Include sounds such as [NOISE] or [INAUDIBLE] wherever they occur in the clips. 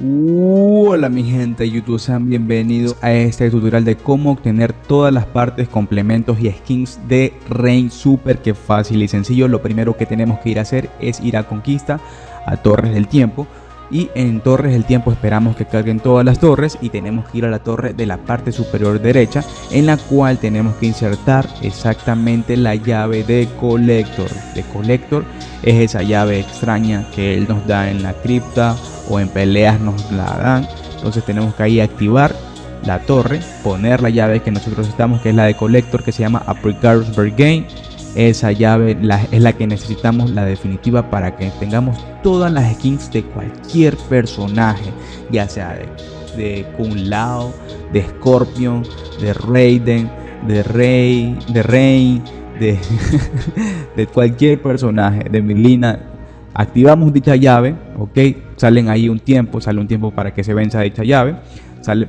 Hola mi gente de YouTube, sean bienvenidos a este tutorial de cómo obtener todas las partes, complementos y skins de Rain Super que fácil y sencillo. Lo primero que tenemos que ir a hacer es ir a Conquista, a Torres del Tiempo y en Torres del Tiempo esperamos que carguen todas las torres y tenemos que ir a la torre de la parte superior derecha en la cual tenemos que insertar exactamente la llave de Collector. De Collector es esa llave extraña que él nos da en la cripta o en peleas nos la dan. Entonces tenemos que ahí activar la torre, poner la llave que nosotros estamos, que es la de Collector, que se llama Apricarus Bergame. Esa llave es la que necesitamos, la definitiva, para que tengamos todas las skins de cualquier personaje, ya sea de, de Kun Lao, de Scorpion, de Raiden, de Rey, de Rey, de, [LAUGHS] cualquier personaje, de Milina, activamos dicha llave, ok, salen ahí un tiempo, sale un tiempo para que se venza dicha llave,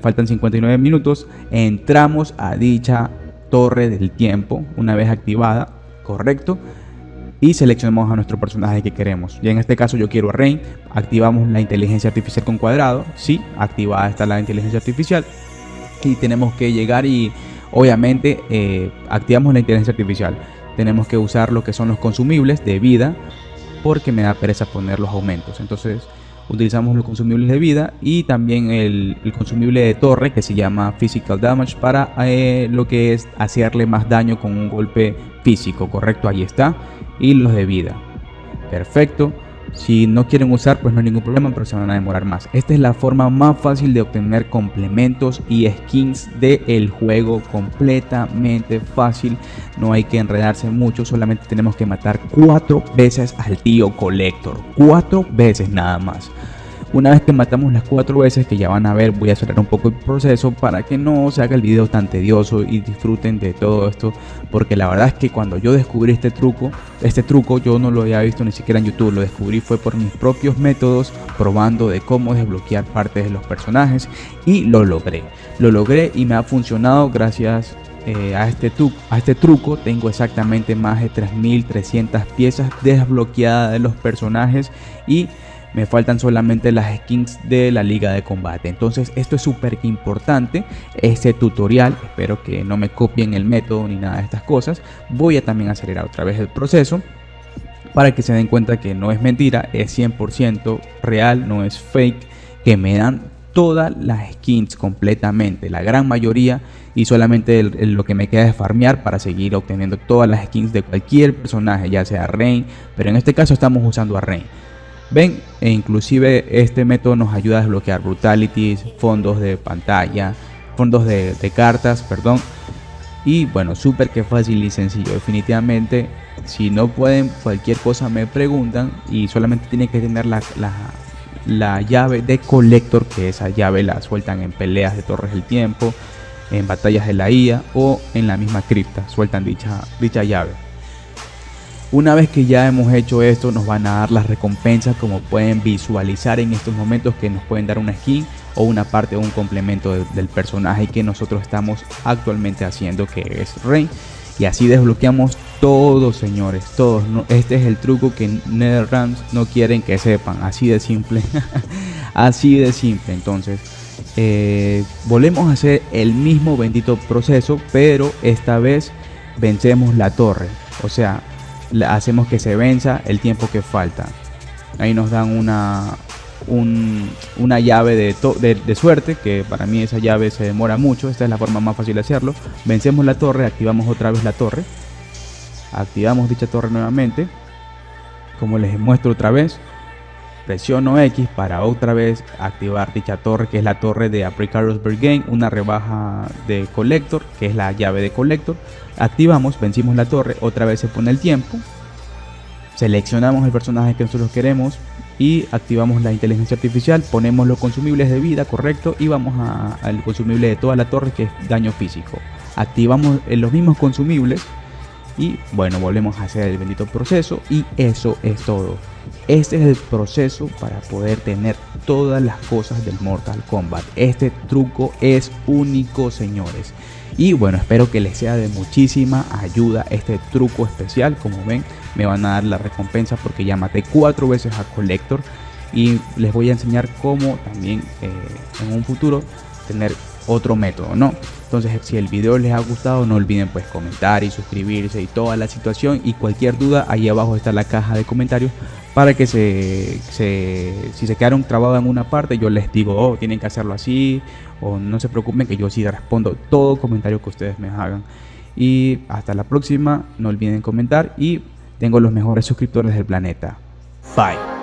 faltan 59 minutos, entramos a dicha torre del tiempo, una vez activada, correcto, y seleccionamos a nuestro personaje que queremos. Y en este caso yo quiero a Rain, activamos la inteligencia artificial con cuadrado, sí, activada está la inteligencia artificial, y tenemos que llegar y obviamente eh, activamos la inteligencia artificial. Tenemos que usar lo que son los consumibles de vida, porque me da pereza poner los aumentos. Entonces utilizamos los consumibles de vida y también el, consumible de torre que se llama Physical Damage para eh, lo que es hacerle más daño con un golpe físico, correcto, ahí está. Y los de vida. Perfecto. Si no quieren usar, pues no hay ningún problema, pero se van a demorar más. Esta es la forma más fácil de obtener complementos y skins del juego. Completamente fácil. No hay que enredarse mucho. Solamente tenemos que matar cuatro veces al tío Collector. Cuatro veces nada más. Una vez que matamos las cuatro veces que ya van a ver, voy a acelerar un poco el proceso para que no se haga el video tan tedioso y disfruten de todo esto. Porque la verdad es que cuando yo descubrí este truco, este truco yo no lo había visto ni siquiera en YouTube. Lo descubrí fue por mis propios métodos, probando de cómo desbloquear partes de los personajes y lo logré. Lo logré y me ha funcionado gracias eh, a, este a este truco tengo exactamente más de 3300 piezas desbloqueadas de los personajes y me faltan solamente las skins de la liga de combate. Entonces esto es súper importante este tutorial espero que no me copien el método ni nada de estas cosas voy a también acelerar otra vez el proceso para que se den cuenta que no es mentira es 100% real no es fake que me dan todas las skins completamente la gran mayoría y solamente lo que me queda es farmear para seguir obteniendo todas las skins de cualquier personaje ya sea Rain pero en este caso estamos usando a Rain Ven, e inclusive este método nos ayuda a desbloquear brutalities, fondos de pantalla, fondos de, cartas, perdón. Y bueno, súper que fácil y sencillo. Definitivamente, si no pueden, cualquier cosa me preguntan y solamente tienen que tener la, la, llave de colector, que esa llave la sueltan en peleas de torres del tiempo, en batallas de la IA o en la misma cripta, sueltan dicha, dicha llave. Una vez que ya hemos hecho esto nos van a dar las recompensas como pueden visualizar en estos momentos que nos pueden dar una skin o una parte o un complemento del personaje que nosotros estamos actualmente haciendo que es Rey. Y así desbloqueamos todos señores, todos. Este es el truco que NetherRealms no quieren que sepan, así de simple. [LAUGHS] así de simple, entonces... Eh, volvemos a hacer el mismo bendito proceso, pero esta vez vencemos la torre. O sea, hacemos que se venza el tiempo que falta. Ahí nos dan una, una llave de, de, suerte, que para mí esa llave se demora mucho, esta es la forma más fácil de hacerlo. Vencemos la torre, activamos otra vez la torre, activamos dicha torre nuevamente, como les muestro otra vez, presiono X para otra vez activar dicha torre que es la torre de Apricarus Bergame, una rebaja de Collector que es la llave de Collector. Activamos, vencimos la torre, otra vez se pone el tiempo. Seleccionamos el personaje que nosotros queremos y activamos la inteligencia artificial, ponemos los consumibles de vida, correcto, y vamos al consumible de toda la torre que es daño físico. Activamos los mismos consumibles y bueno, volvemos a hacer el bendito proceso y eso es todo. Este es el proceso para poder tener todas las cosas del Mortal Kombat. Este truco es único, señores. Y bueno, espero que les sea de muchísima ayuda este truco especial. Como ven, me van a dar la recompensa porque ya maté cuatro veces a Collector. Y les voy a enseñar cómo también eh, en un futuro tener otro método, ¿no? Entonces, si el video les ha gustado, no olviden pues comentar y suscribirse y toda la situación. Y cualquier duda, ahí abajo está la caja de comentarios para que se, si se quedaron trabados en una parte, yo les digo, oh, tienen que hacerlo así, o no se preocupen que yo sí respondo todo comentario que ustedes me hagan. Y hasta la próxima, no olviden comentar y tengo los mejores suscriptores del planeta. Bye.